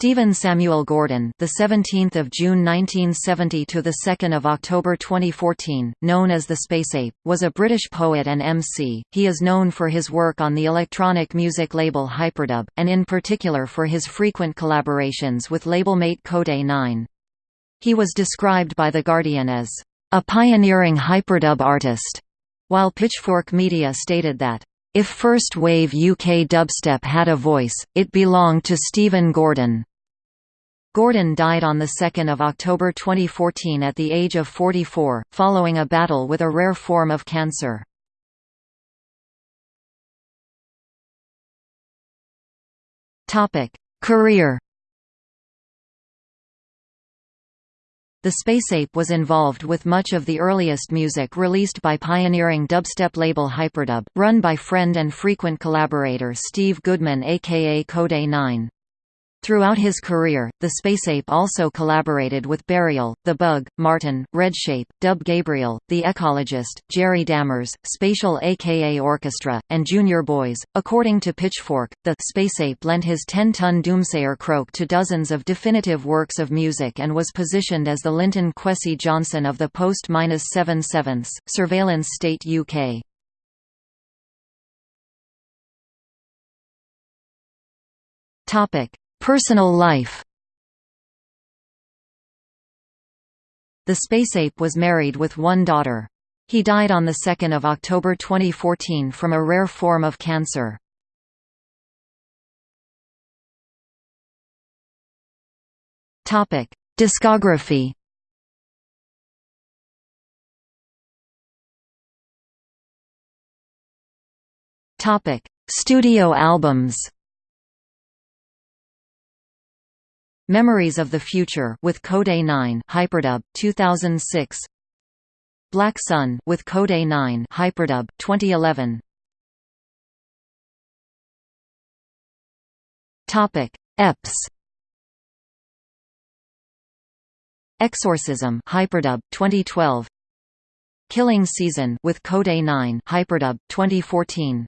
Stephen Samuel Gordon, the 17th of June 1970 to the 2nd of October 2014, known as the Space Ape, was a British poet and MC. He is known for his work on the electronic music label Hyperdub, and in particular for his frequent collaborations with labelmate Kode 9. He was described by The Guardian as a pioneering hyperdub artist, while Pitchfork Media stated that if first wave UK dubstep had a voice, it belonged to Stephen Gordon. Gordon died on 2 October 2014 at the age of 44, following a battle with a rare form of cancer. Career The Space Ape was involved with much of the earliest music released by pioneering dubstep label Hyperdub, run by friend and frequent collaborator Steve Goodman aka Kode 9. Throughout his career, the Spaceape also collaborated with Burial, The Bug, Martyn, Redshape, Dub Gabriel, The Ecologist, Jerry Dammers, Spatial aka Orchestra, and Junior Boys. According to Pitchfork, the Spaceape lent his 10-ton Doomsayer croak to dozens of definitive works of music and was positioned as the Linton Kwesi Johnson of the post-7 sevenths, surveillance state UK. Topic Personal life The Spaceape was married with one daughter. He died on 2 October 2014 from a rare form of cancer. Discography Studio albums Memories of the Future with Kode 9 Hyperdub 2006 Black Sun with Kode 9 Hyperdub 2011 Topic EPS Exorcism Hyperdub 2012 Killing Season with Kode 9 Hyperdub 2014